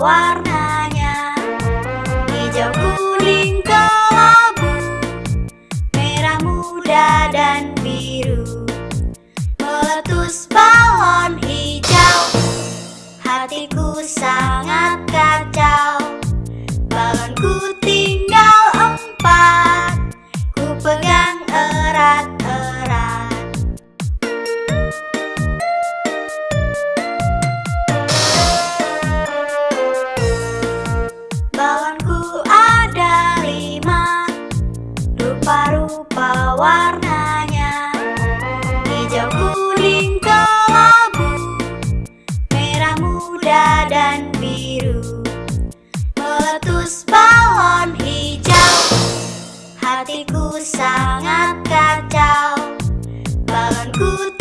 warnanya. Hijau kuning kelabu Merah muda dan biru. Meletus balon hijau. Hatiku sangat kacau. Rupa-rupa warnanya. Hijau, kuning, kelabu. Merah muda dan biru. Meletus balon hijau. Hatiku sangat kacau. Balonku